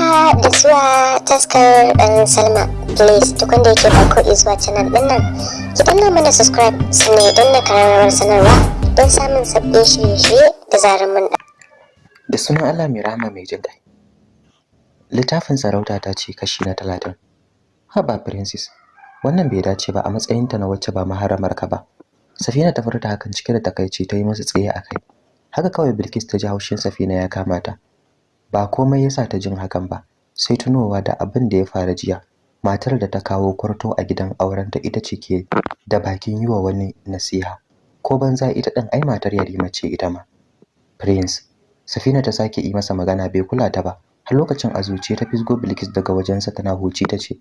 haka da zuwa taskar dan salma. Please duk wanda yake farko zuwa canal ɗin nan ki danna mana subscribe sannan ya danna karamar sanarwa don samun sabbin shirye-shirye da zarar mun da da sunan Allah mai rahama mai jin kai littafin sarauta ta ce kashi na talatin. Haba princess wannan bai dace ba a matsayinta na wacce ba maharamar ka ba. Safina ta furta hakan cike da takaici ta yi masa tsaye a kai. Haka kawai bilkis ta ji haushin safina ya kama ta. Ba komai yasa ta jin hakan ba sai tunowa da abin da ya faru jiya. Matar da ta kawo kwarto a gidan aurenta ita ce ke da bakin yi wa wani nasiha. Ko banza ita ɗin ai matar yarima ce ita ma. Prince safina ta sake yi masa magana bai kula ta ba. Har lokacin a zuciya ta fisgo bilkis daga wajensa tana huci ta ce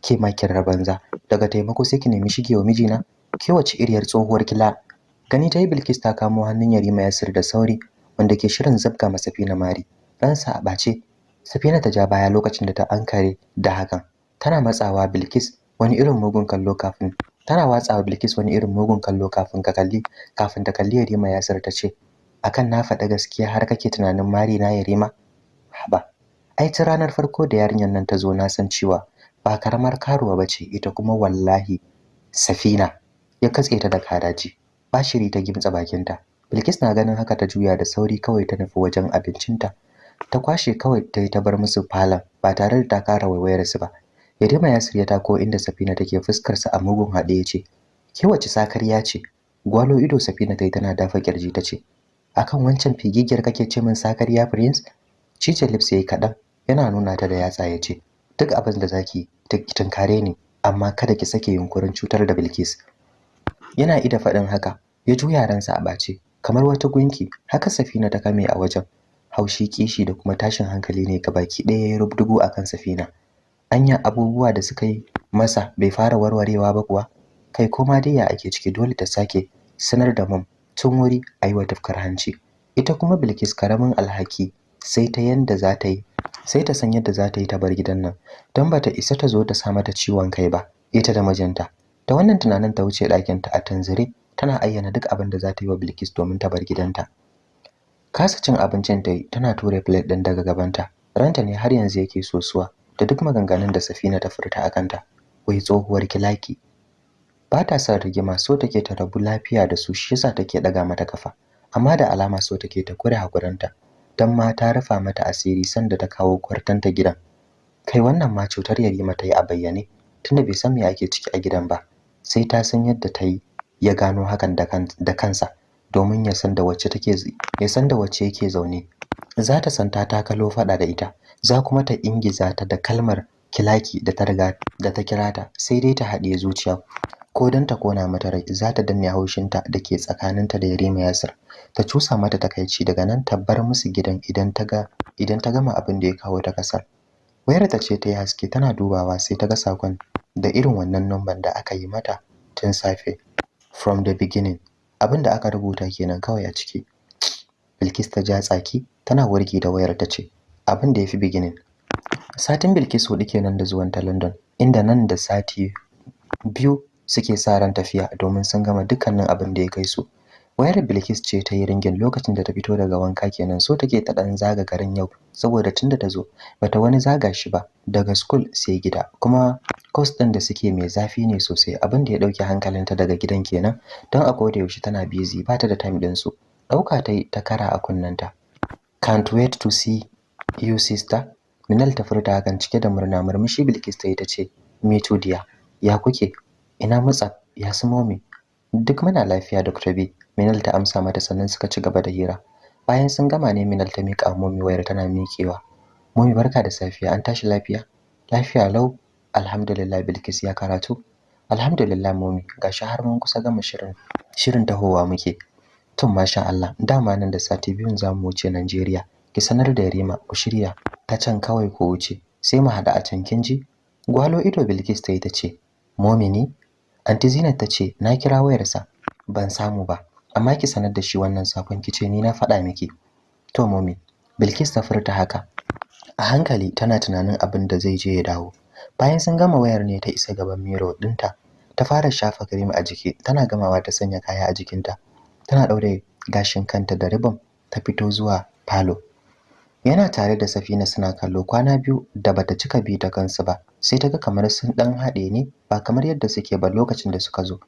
ke ma kirar banza. Daga taimako sai ki nemi shigewa mijina? Ke wace iriyar tsohuwar kila? Gani ta yi bilkis ta kamo hannun yarima yasir da sauri wanda ke shirin zabga masa fina mari. Ransa a ɓace. Safina ta ja baya lokacin da ta ankare da hakan. Tana matsawa bilkis wani irin mugun kallo kafin tana watsawa bilkis wani irin mugun kallo kafin ka kalli kafin ta kalli yarima yasir ta ce akan na faɗa gaskiya har kake tunanin mari na yarima? Haba ai ta ranar farko da yarinyar nan ta zo na san cewa ba karamar karuwa ba ce ita kuma wallahi safina ya katse ta da karaji ba shiri ta gimtsa bakinta. Bilkis na ganin haka ta juya da sauri kawai ta nufi wajen abincinta. Ta kwashe kawai ta yi ta bar musu falon ba tare da ta kara waiwayar su ba. Yarima ya tako inda Safina take fuskar sa a mugun haɗe ya ce ke wace sakarya ce? Gwalo ido Safina ta yi tana dafa ƙirji ta ce akan wancan figigiyar kake ce min sakarya prince? Cice lips yayi kaɗan yana nuna ta da yatsa ya ce duk abin da zaki tunkare ni amma kada ki sake yunkurin cutar da Bilkis. Yana ida faɗin haka ya juya ransa a bace kamar wata gunki haka Safina ta kame a wajen. Haushi kishi da kuma tashin hankali ne ga baki ɗaya ya rubdugu akan Safina. Anya abubuwa da suka yi masa bai fara warwarewa ba kuwa? Kai koma dai ya ake ciki? Dole ta sake sanar da mum tun wuri ayi wa tafkar hanci. Ita kuma Bilkis ƙaramin alhaki sai ta yanda za ta yi sai ta san yadda za ta yi ta bar gidan nan don bata isa ta zo ta sa mata ciwon kai ba ita da mijinta. Da wannan tunanin ta wuce ɗakinta a tanzire tana ayyana duk abin da za ta yi wa Bilkis domin ta bar gidanta. Kasa cin abincin ta yi tana ture plate ɗin daga gabanta. Ranta ne har yanzu yake sosuwa da duk maganganun da Safina ta furta a kanta. Wai tsohuwar kilaki ba ta son rigima so take ta rabu lafiya da su shi yasa take daga mata kafa. Amma da alama so take ta kure hakuranta dan ma ta rufa mata asiri sanda ta kawo kwartanta gidan. Kai wannan ma cutar yarima ta yi a bayyane tunda bai san me ake ciki a gidan ba. Sai ta san yadda ta yi ya gano hakan da kansa. Domin ya san da wacce take ya san da wacce yake zaune. Za ta san ta takalo fada da ita za kuma ta ingiza ta da kalmar kilaki da ta riga da ta kira ta sai dai ta haɗiye zuciya. Ko dan ta kona mata rai za ta danne haushinta da ke tsakaninta da Yarima Yasir. Ta cusa mata takaici daga nan ta bar musu gidan idan ta ga idan ta gama abin da ya kawo ta ƙasar wayar ta ce ta yi haske tana dubawa sai ta ga saƙon da irin wannan numban da aka yi mata tun safe from the beginning. Abin da aka rubuta kenan kawai a ciki. Bilkis ta ja tsaki tana warki da wayar ta ce abin da ya fi beginning. Satin Bilkis huɗu kenan da zuwan ta London inda nan da sati biyu suke sa ran tafiya domin sun gama dukkanin abin da ya kai su. Wayar Bilkis ce ta yi ringin lokacin da ta fito daga wanka kenan so take ta dan zaga garin yau saboda tunda ta zo bata wani zaga shi ba daga school sai gida. Kuma course din da suke mai zafi ne sosai abin da ya ɗauke hankalinta daga gidan kenan don a koda yaushe tana busy bata da time din su ɗauka ta ta kara a kunnanta can't wait to see you sister. Minal ta furta hakan cike da murna murmushi Bilkis ta yi ta ce me to dear ya kuke? Ina mutsa ya su momi duk muna lafiya Dr. B. Minal ta amsa mata sannan suka ci gaba da hira. Bayan sun gama ne Minal ta mika momi wayar tana miƙewa. Momi barka da safiya. An tashi lafiya? Lafiya lau. Alhamdulillah Bilkis ya karatu. Alhamdulillah momi gashi har mun kusa gama shirin shirin tahowa muke. Tun masha Allah. Dama nan da sati biyun za mu wuce Najeriya. Ki sanar da Yarima ku shirya. Ta can kawai ku wuce. Sai mu hada a can kin ji? Gwalo ido Bilkis ta yi ta ce momini anti Zinat ta ce na kira wayarsa. Ban samu ba. Amma ki sanar da shi wannan saƙon kice ni na faɗa miki. To momi Bilkis ta furta haka. A hankali tana tunanin abin da zai je ya dawo. Bayan sun gama wayar ne ta isa gaban miro ɗinta ta fara shafa cream a jiki tana gamawa ta sanya kaya a jikinta. Tana daure gashin kanta da ribon ta fito zuwa falo. Yana tare da Safina suna kallo kwana biyu da bata cika bi ta kansu ba sai ta ga kamar sun dan haɗe ne ba kamar yadda suke ba lokacin da suka zo.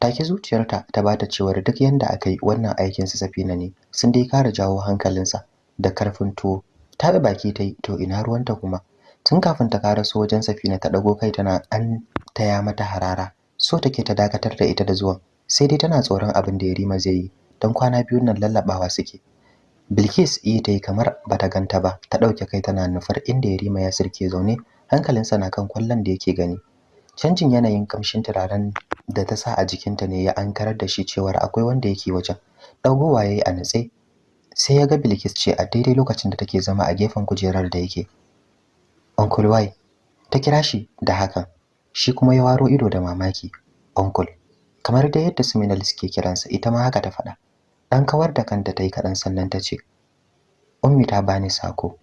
Take zuciyarta ta bata cewar duk yanda aka yi wannan aikin su Safina ne sun dai kara jawo hankalinsa da ƙarfin tuwo. Ta baki ta yi to ina ruwanta kuma? Tun kafin ta karaso wajen Safina ta dago kai tana an taya mata harara. So take ta dakatar da ita da zuwan sai dai tana tsoron abin da Yarima zai yi don kwana biyun nan lallabawa suke. Bilkis yi ta yi kamar bata ganta ba ta ɗauke kai tana nufar inda Yarima ya sirke zaune hankalinsa na kan ƙwallon da yake gani. Canjin yanayin kamshin turaren da ta sa a jikinta ne ya ankarar da shi cewar akwai wanda yake wajen. Dagowa yayi a natse sai ya ga Bilkis ce a daidai lokacin da take zama a gefen kujerar da yake. Uncle Y ta kira shi da hakan shi kuma ya waro ido da mamaki. Uncle kamar da yadda Suminal suke kiransa ita ma haka ta faɗa. Dan kawar da kanta tayi kaɗan sannan ta ce Ummi ta bani sako.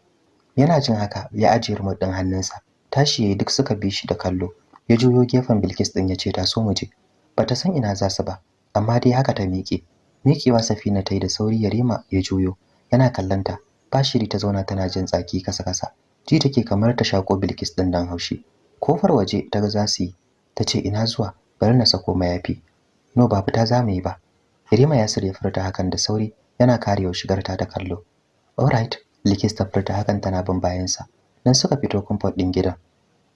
Yana jin haka ya ajiye remote din hannunsa tashi yayi duk suka bi shi da kallo. Ya juyo gefen Bilkis din ya ce ta so mu je. Bata san ina za su ba amma dai haka ta miƙe. Miƙewa Safina ta yi da sauri Yarima ya juyo yana kallanta bashiri ta zauna tana jin tsaki kasa kasa ji take kamar ta shako Bilkis din dan haushi. Kofar waje ta ga za su yi. Tace ina zuwa? Bari na sako mayafi. No ba fita za mu yi ba. Yarima ya sirya furta hakan da sauri yana karewa shigar ta da kallo. Alright Bilkis ta furta hakan tana bin bayansa. Nan suka fito comfort din gidan.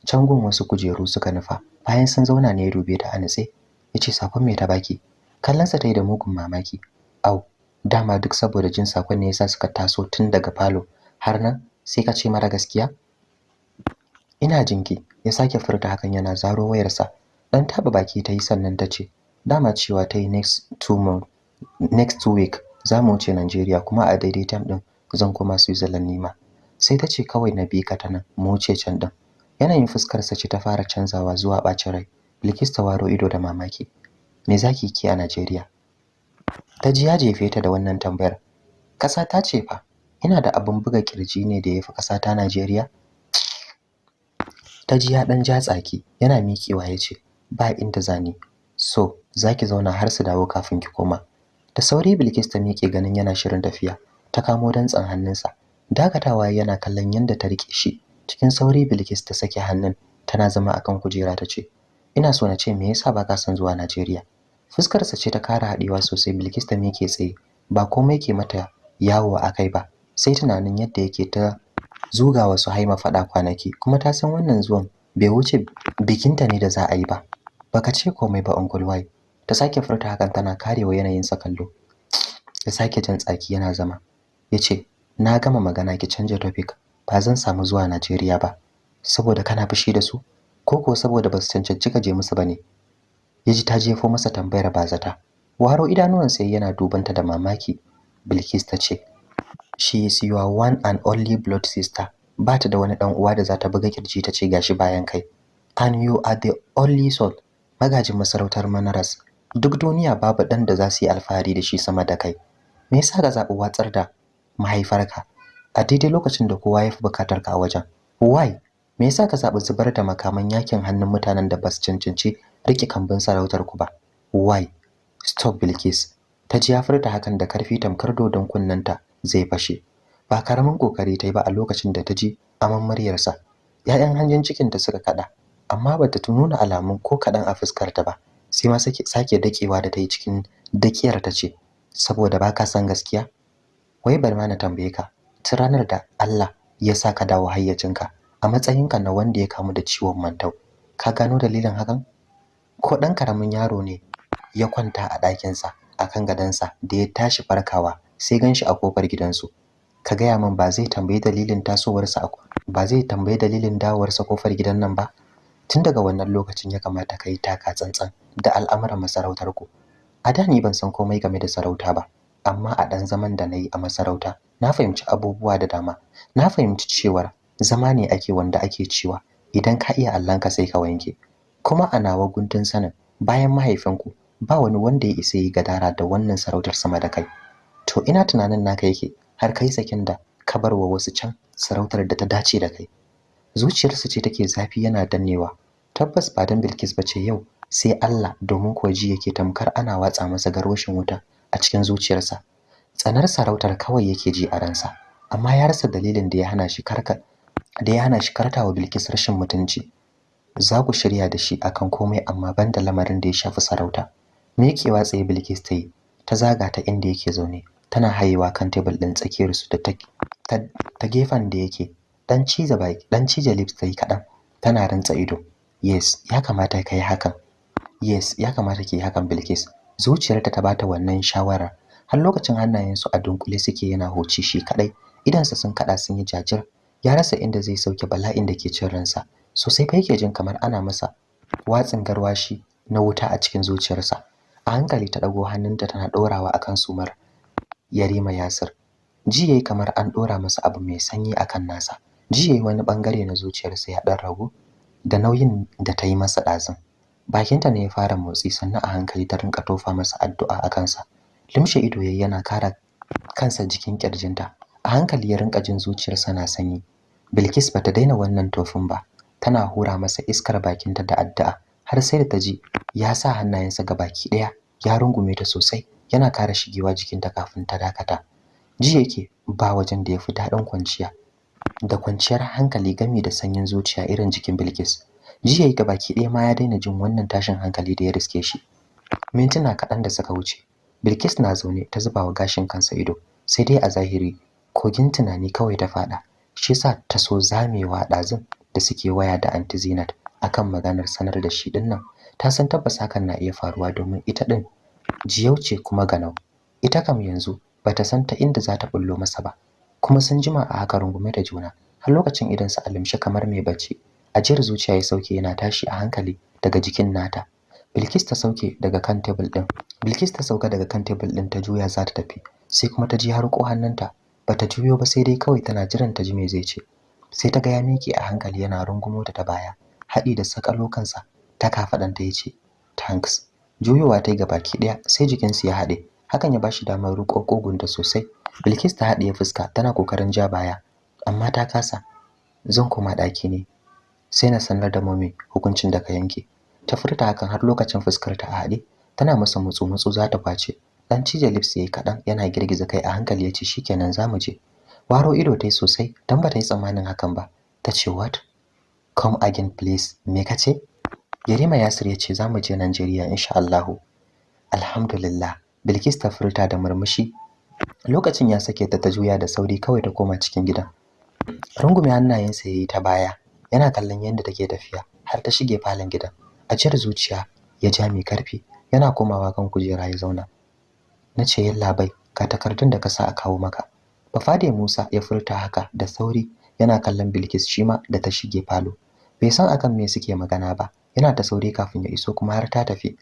Can gun wasu kujeru suka nufa bayan sun zauna ne ya dube ta a natse ya ce saƙon me ta baki kallonsa ta yi da mugun mamaki. Au dama duk saboda jin saƙon ne yasa suka taso tun daga falo har nan sai ka ce mara gaskiya? Ina jinki ya sake furta hakan yana zaro wayarsa. Dan taba baki ta yi sannan ta ce dama cewa ta yi next two month next two week za mu wuce Najeriya kuma a daidai time din zan koma Switzerland nima sai ta ce kawai na bi ka ta nan mu wuce can din yanayin fuskar sa ce ta fara canzawa zuwa bacin rai. Bilkis ta waro ido da mamaki. Me zaki ki a Najeriya? Ta ji ya jefe ta da wannan tambayar. Kasa ta ce fa ina da abin buga ƙirji ne da yafi kasa ta Najeriya? Ta ji ya dan ja tsaki yana mikewa ya ce ba inda zani so zaki zauna har su dawo kafin ki koma. Da sauri Bilkis ta mike ganin yana shirin tafiya. Ta kamo dantsan hannunsa. Dakatawa yana kallon yanda ta riƙe shi. Cikin sauri Bilkis ta sake hannun tana zama akan kujera ta ce ina so na ce me yasa baka son zuwa Najeriya? Fuskar sa ce ta kara hadewa sosai Bilkis ta mike tsaye ba komai ke mata yawo akai ba sai tunanin yadda yake ta zuga wasu haima fada kwanaki kuma ta san wannan zuwan bai wuce bikinta ne da za a yi ba. Baka ce komai ba Uncle ta sake furta hakan tana karewa yanayin sa kallo. Ya sake jin tsaki yana zama. Yace na gama magana ki canja topic. Ba zan samu zuwa Najeriya ba saboda kana fushi da su? Ko ko saboda ba su cancanci ka je musu ba ne yaji ta jefo masa tambayar bazata waro idanuwan sai yana dubanta da mamaki. Bilkis ta ce she is your one and only blood sister. Ba ta da wani dan uwa da za ta buga ƙirji ta ce gashi bayan kai. And you are the only son. Magajin masarautar Manaras duk duniya babu dan da za su yi alfahari da shi sama da kai. Me yasa ka zaɓi watsar da mahaifarka? A daidai lokacin da kowa ya fi buƙatar ka a wajen. Why? Me yasa ka zaɓi zubar da makaman yaƙin hannun mutanen da ba su cancanci riƙe kambun sarautar ku ba? Why? Stop Bilkis. Ta ji ya furta hakan da ƙarfi tamkar dodon kunnanta zai fashe. Ba ƙaramin ƙoƙari ta yi ba a lokacin da ta ji aman muryarsa. ‘ya'yan hanjin cikinta suka kada amma bata nuna alamun ko kaɗan a fuskarta ba. Sai ma sake dakewa da ta yi cikin dakiyar ta ce saboda baka san gaskiya? Wai bar ma na tambaye ka ranar da Allah ya sa ka dawo hayyacinka a matsayinka na wanda ya kamu da ciwon mantau ka gano dalilin hakan? Ko ɗan ƙaramin yaro ne ya kwanta a ɗakinsa akan gadonsa da ya tashi farkawa sai gan shi a ƙofar gidansu. Ka gaya min ba zai tambayi dalilin tasowarsa ba zai tambayi dalilin dawowarsa ƙofar gidan nan ba? Tun daga wannan lokacin ya kamata ka yi taka tsantsan da al'amuran masarautar ku a da ni ban san komai game da sarauta ba. Amma a ɗan zaman da na yi a masarauta na fahimci abubuwa da dama. Na fahimci cewar zama ne ake wanda ake cewa idan ka iya allanka sai ka wanke. Kuma a nawa guntun sanin bayan mahaifinku ba wani wanda ya isa yi gadara da wannan sarautar sama da kai. To ina tunanin naka yake har kai sakin da ka bar wa wasu can sarautar da ta dace da kai. Zuciyarsa ce take zafi yana dannewa. Tabbas ba dan Bilkis bace yau sai Allah domin kuwa ji yake tamkar ana watsa masa garwashin wuta. A cikin zuciyarsa. Tsanar sarautar kawai yake ji a ransa amma ya rasa dalilin da ya hana shi kar ka da ya hana shi kartawa Bilkis rashin mutunci. Za ku shirya da shi akan komai amma banda lamarin da ya shafi sarauta. Miƙewa tsaye Bilkis ta yi ta zaga ta inda yake zaune tana hayewa kan tebul ɗin tsakiyar su da ta ta gefen da yake. Dan ciza baki dan cije lips ta yi kaɗan tana rantsa ido. Yes ya kamata kai hakan. Yes ya kamata ki hakan Bilkis. Zuciyarta ta bata wannan shawara. Har lokacin hannayensu a dunkule suke yana hoci shi kadai idansa sun kada sun yi jajir. Ya rasa inda zai sauke bala'in da ke cin ransa. Sosai fa yake jin kamar ana masa watsin garwashi na wuta a cikin zuciyarsa. A hankali ta dago hannunta tana dorawa akan sumar Yarima Yasir. Ji yayi kamar an dora masa abu mai sanyi akan nasa. Ji yayi wani ɓangare na zuciyarsa ya dan ragu da nauyin da ta yi masa dazin bakinta ne ya fara motsi sannan a hankali ta rinka tofa masa addu'a a kansa. Limshe ido yayi yana kara kansa jikin kirjinta a hankali ya rinka jin zuciyarsa na sanyi. Bilkis bata daina wannan tofin ba. Tana hura masa iskar bakinta da addu'a. Har sai da ta ji ya sa hannayensa ga baki ɗaya ya rungume ta sosai. Yana kara shigewa jikinta kafin ta dakata. Ji yake ba wajen da ya fi daɗin kwanciya. Da kwanciyar hankali gami da sanyin zuciya irin jikin Bilkis. Ji yayi ga baki ɗaya ma ya daina jin wannan tashin hankali da ya riske shi. Mintuna kaɗan da suka wuce Bilkis na zaune ta zuba wa gashin kansa ido sai dai a zahiri kogin tunani kawai ta faɗa shi yasa ta so zamewa ɗazun da suke waya da anti Zinat akan maganar sanar da shi ɗin nan ta san tabbas hakan na iya faruwa domin ita din jiyau ce kuma ganau. Ita kam yanzu bata san ta inda za ta bullo masa ba kuma sun jima a haka rungume da juna har lokacin idan su alimshi kamar mai bacci. Ajiyar zuciya ya sauke yana tashi a hankali daga jikin nata. Bilkis ta sauke daga kan table din Bilkis ta sauka daga kan table din ta juya za ta tafi. Sai kuma ta ji har ko hannunta bata juyo ba sai dai kawai tana jiran ta ji me zai ce. Sai ta ga ya miƙe a hankali yana rungumo ta ta baya haɗi da sakalo kansa ta kafaɗanta ya ce thanks. Juyowa ta yi baki ɗaya sai jikinsu ya haɗe. Hakan ya bashi damar riƙo ƙugunta sosai. Bilkis ta haɗiye fuska tana ƙoƙarin ja baya amma ta kasa. Zan koma ɗaki ne. Sai na sanar da mami hukuncin da ka yanke. Ta furta hakan har lokacin fuskar ta a haɗe. Tana masa mutsu mutsu za ta ƙwace. Dan cije lips yayi kaɗan yana girgiza kai a hankali ya ce shikenan za mu je. Waro ido tai sosai dan ba ta yi tsammanin hakan ba. Ta ce what? Come again please. Me kace Yarima Yasir ya ce za mu je Najeriya insha Allah alhamdulillah. Bilkis ta furta da murmushi. Lokacin ya sake ta ta juya da sauri kawai ta koma cikin gidan. Rungume hannayensa yayi ta baya. Yana kallon yadda take tafiya har ta shige falon gidan. A cire zuciya ya ja mai ƙarfi yana komawa kan kujera ya zauna. Na ce yalla bai ka takardun da ka sa a kawo maka. Bafade Musa ya furta haka da sauri yana kallon Bilkis shima da ta shige falo. Bai san akan me suke magana ba yana ta sauri kafin ya iso kuma har ta tafi.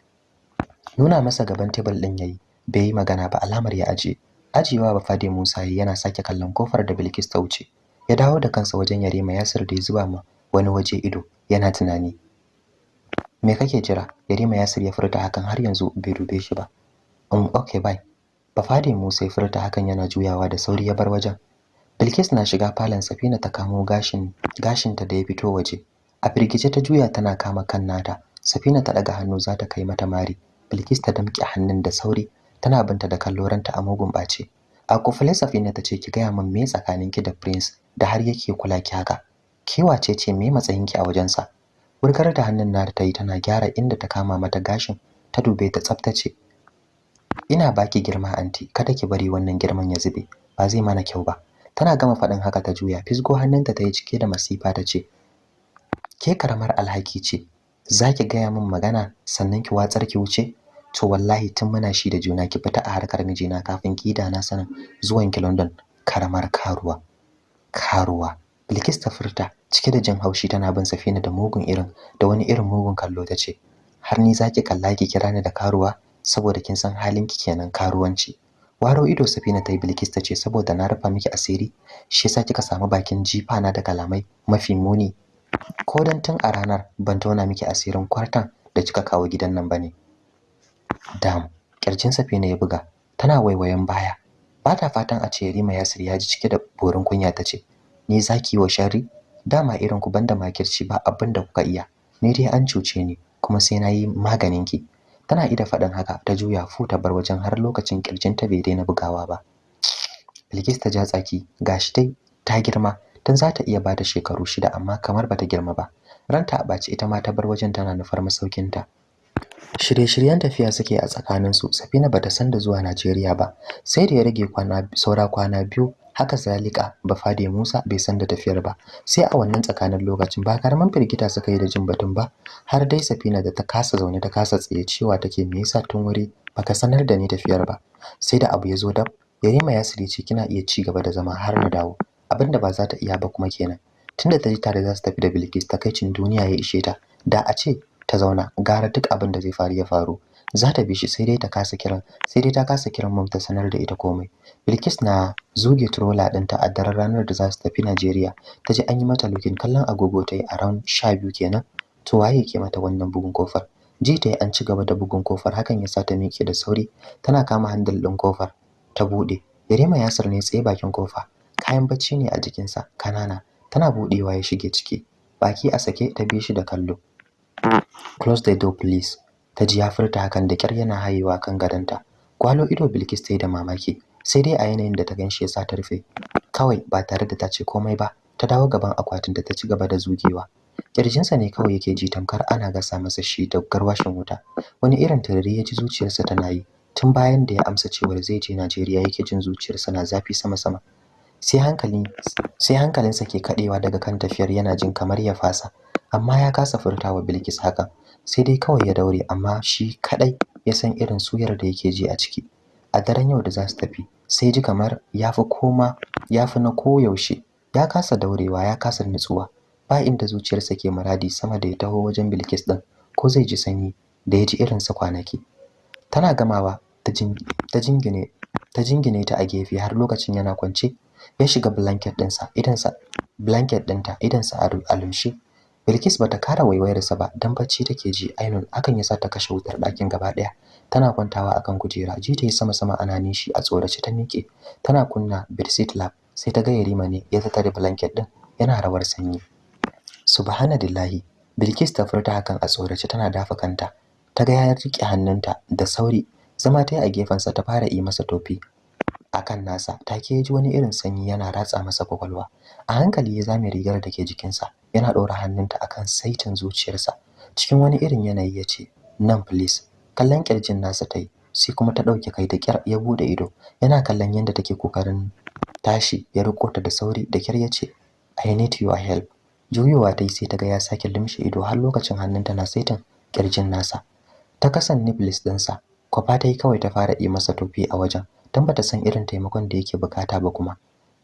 Nuna masa gaban tebul din yayi bai yi magana ba alamar ya aje ajiyewa bafade Musa yana sake kallon ƙofar da Bilkis ta wuce. Ya dawo da kansa wajen Yarima Yasir da ya zuba ma wani waje ido yana tunani. Me kake jira? Yarima Yasir ya furta hakan har yanzu bai dube shi ba. Um okay bye. Bafade Musa ya furta hakan yana juyawa da sauri ya bar wajen. Bilkis na shiga falon Safina ta kamo gashin gashinta da ya fito waje. A firgice ta juya tana kama kan nata. Safina ta daga hannu za ta kai mata mari. Bilkis ta damƙe hannun da sauri tana binta da kalloranta a mugun ɓace. A kufule Safina ta ce ki gaya min me tsakaninki da Prince da har yake kula ki haka? Ke wace ce? Me matsayinki a wajensa? Wurgar da hannun nata ta yi tana gyara inda ta kama mata gashin ta dube ta tsaftace ina baki girma anti kada ki bari wannan girman ya zube ba zai mana kyau ba. Tana gama faɗin haka ta juya fisgo hannunta ta yi cike da masifa ta ce ke karamar alhaki ce zaki gaya min magana sannan ki watsar ki wuce? To wallahi tun muna shi da juna ki fita a harkar mijina kafin ki da na sanin zuwan ki London karamar karuwa karuwa. Bilkis ta furta cike da jin haushi tana bin Safina da mugun irin da wani irin mugun kallo ta ce har ni zaki kalla ki kira ni da karuwa? Saboda kin san halin ki kenan karuwanci. Waro ido Safina ta yi Bilkis ta ce saboda na rufa miki asiri shi yasa kika samu bakin jifa na da kalamai mafi muni. Ko dan tun a ranar ban tona miki asirin kwartan da kika kawo gidan nan ba ne dam ƙirjin Safina ya buga tana waiwayen baya. Ba ta fatan a ce Rima Yasir ya ji cike da borin kunya ta ce ni zaki wa sharri? Dama irin ku banda makirci ba abin da kuka iya. Ni dai an cuce ni kuma sai na yi maganin ki tana ida faɗin haka ta juya fu ta bar wajen har lokacin ƙirjin ta bai daina bugawa ba. Bilkis ta ja tsaki gashi dai ta girma tun za ta iya ba da shekaru shida amma kamar bata girma ba. Ranta a ɓaci ita ma ta bar wajen tana nufar masaukinta. Shirye-shiryen tafiya suke a tsakaninsu safina bata san da zuwa najeriya ba sai da ya rage kwana saura kwana biyu haka zalika bafade musa bai san da tafiyar ba. Sai a wannan tsakanin lokacin ba karaman firgita suka yi da jin batun ba har dai safina da ta kasa zaune ta kasa tsaye cewa take me yasa tun wuri baka sanar da ni tafiyar ba? Sai da abu ya zo dab yarima ya ce kina iya ci gaba da zama har na dawo. Abinda ba za ta iya ba kuma kenan. Tunda ta ji tare za su tafi da Bilkis takaicin duniya ya ishe ta. Da a ce ta zauna gara duk abin da zai faru ya faru. Za ta bi shi sai dai ta kasa kiran sai dai ta kasa kiran mom ta sanar da ita komai. Bilkis na zuge trola ɗinta a daren ranar da za su tafi Najeriya. Ta ji an yi mata lukin kallon agogo ta yi a ran sha biyu kenan. To waye ke mata wannan bugun ƙofar? Ji ta yi an ci gaba da bugun ƙofar hakan ya sa ta miƙe da sauri. Tana kama handle ɗin ƙofar ta buɗe. Yarima Yasir ne tsaye bakin ƙofa. Kayan bacci ne a jikinsa kanana tana buɗewa ya shige ciki. Baki a sake ta bi shi da kallo. Close the door please. Ta ji ya furta hakan da kyar yana hayewa kan gadonta. Kwalo ido Bilkis ta yi da mamaki sai dai a yanayin da ta gan shi ya sa ta rufe. Kawai ba tare da ta ce komai ba ta dawo gaban akwatin da ta ci gaba da zugewa. Kirjinsa ne kawai yake ji tamkar ana gasa masa shi da garwashin wuta. Wani irin turare ya ji zuciyarsa tana yi tun bayan da ya amsa cewar zai je Najeriya yake jin zuciyarsa na zafi sama-sama. Sai hankali sai hankalinsa ke kadewa daga kan tafiyar yana jin kamar ya fasa amma ya kasa furtawa Bilkis haka sai dai kawai ya daure amma shi kadai ya san irin suyar da yake ji a ciki. A daren yau da za su tafi sai ji kamar yafi koma yafi na koyaushe. Ya kasa daurewa ya kasa nutsuwa. Ba inda zuciyarsa ke muradi sama da ya taho wajen Bilkis din ko zai ji sanyi da ya ji irinsa kwanaki. Tana gamawa ta jingine ta jingine ta a gefe har lokacin yana kwance ya shiga blanket ɗinsa idansa blanket ɗinta idansa a lumshe. Bilkis bata kara waiwayarsa ba dan bacci take ji. Ainun akan yasa ta kashe wutar ɗakin gaba ɗaya. Tana kwantawa akan kujera ji ta yi sama sama ana nishi a tsorace ta miƙe. Tana kunna bedsheet lab sai ta ga Yarima ne ya tattare blanket ɗin yana rawar sanyi. Subhanallahi. Bilkis ta furta hakan a tsorace tana dafa kanta. Ta ga ya riƙe hannunta da sauri. Zama ta yi a gefensa ta fara yi masa tofi. Akan nasa. Take ji wani irin sanyi yana ratsa masa ƙwaƙwalwa a hankali ya zame rigar da ke jikinsa yana ɗora hannunta akan saitin zuciyarsa. Cikin wani irin yanayi ya ce nan please. Kallon ƙirjin nasa ta yi sai kuma ta ɗauke kai da kyar ya buɗe ido. Yana kallon yadda take ƙoƙarin tashi ya riko ta da sauri da kyar ya ce I need your help. Juyowa ta yi sai ta ga ya sake limshe ido har lokacin hannunta na saitin ƙirjin nasa. Ta kasan nipples ɗinsa kwafa ta yi kawai ta fara yi masa tofi a wajen. Don bata san irin taimakon da yake buƙata ba kuma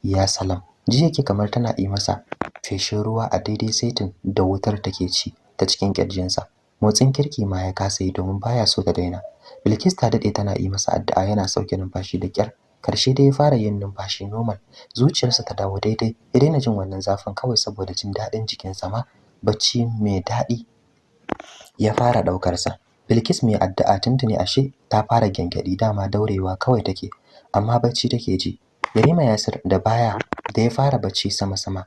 ya salam. Ji yake kamar tana yi masa feshin ruwa a daidai saitin da wutar take ci ta cikin kirjinsa motsin kirki ma ya kasa yi domin baya so ta daina. Bilkis ta daɗe tana yi masa addu'a yana sauke numfashi da kyar ƙarshe dai ya fara yin numfashi normal. Zuciyarsa ta dawo daidai. Ya daina jin wannan zafin kawai saboda jin daɗin jikinsa ma. Bacci mai daɗi ya fara ɗaukar sa Bilkis mai addu'a tuntuni ashe ta fara gyangyaɗi. Dama daurewa kawai take. Amma bacci take ji. Yarima Yasir da baya da ya fara bacci sama-sama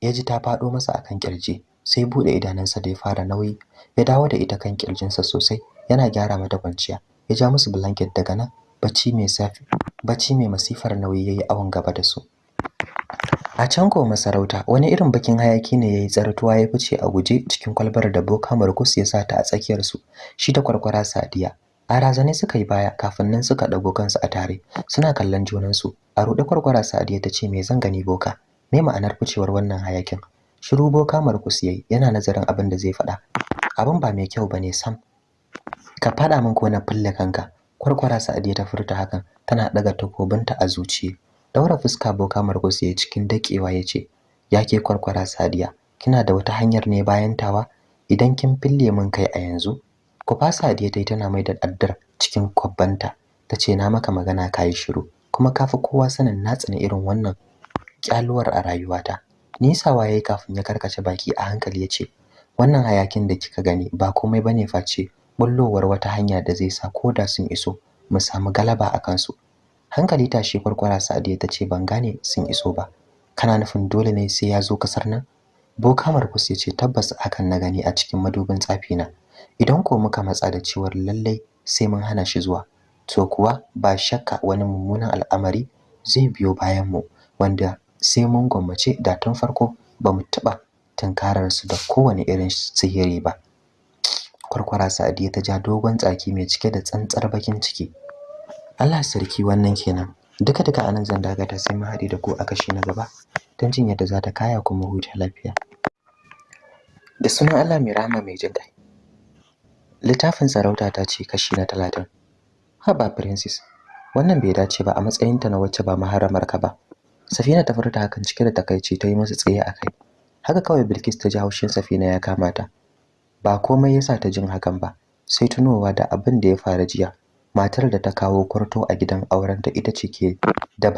ya ji ta faɗo masa akan ƙirji sai buɗe idanunsa da ya fara nauyi ya dawo da ita kan kirjinsa sosai yana gyara mata kwanciya ya ja musu blanket daga nan bacci mai safi bacci mai masifar nauyi yayi awon gaba da su. A can ko masarauta wani irin bakin hayaki ne yayi tsartuwa ya fice a guje cikin kwalbar da Boka Markus ya sa ta a tsakiyar su shi da kwarkwara Sadiya. A razane suka yi baya kafin nan suka dago kansu a tare. Suna kallon junansu. A ruɗe kwarkwara Sadiya ta ce me zan gani Boka? Me ma'anar ficewar wannan hayakin? Shiru Boka Markus yayi yana nazarin abin da zai faɗa. Abin ba mai kyau ba ne sam. Ka faɗa min ko na fulle kanka. Kwarkwara Sadiya ta furta hakan tana daga takobinta a zuciye daura fuska Boka Markus yayi cikin dakewa ya ce yake kwarkwara Sadiya kina da wata hanyar ne bayan tawa? Idan kin fille min kai a yanzu Kufa Sadiya tai tana mai da addar cikin kwabbanta. Tace na maka magana kai shiru. Kuma kafi kowa sanin na tsani irin wannan kyaluwar a rayuwata. Nisawa yayi kafin ya karkace baki a hankali ya ce wannan hayakin da kika gani ba komai ba ne face bullowar wata hanya da zai sa koda sun iso mu samu galaba a kansu. Hankali tashi kwarkwara Sadiya tace ban gane sun iso ba. Kana nufin dole ne sai ya zo ƙasar nan? Boka Markus ya ce tabbas hakan na gani a cikin madubin tsafi na idan ko muka matsa da cewar lallai sai mun hana shi zuwa to kuwa ba shakka wani mummunan al'amari zai biyo bayan mu wanda sai mun gwammace da tun farko ba mu taɓa tunkarar su da kowane irin sihiri ba. Kwarkwara sa'adiya ta ja dogon tsaki mai cike da tsantsar bakin ciki. Allah sarki wannan kenan. Duka duka a nan zan dagata sai mu haɗe da ku a kashi na gaba don jin yadda za ta kaya kuma huta lafiya. Da sunan Allah mai rahama mai jin littafin sarauta ta ce kashi na talatin. Haba princess wannan bai dace ba a matsayinta na wacce ba maharamar ka ba. Safina ta furta hakan cike da takaici ta yi masa tsaye a kai. Haka kawai bilkis ta ji haushin safina ya kama ta. Ba komai yasa ta jin hakan ba sai tunowa da abin da ya faru jiya. Matar da ta kawo kwarto a gidan aurenta ita ce ke da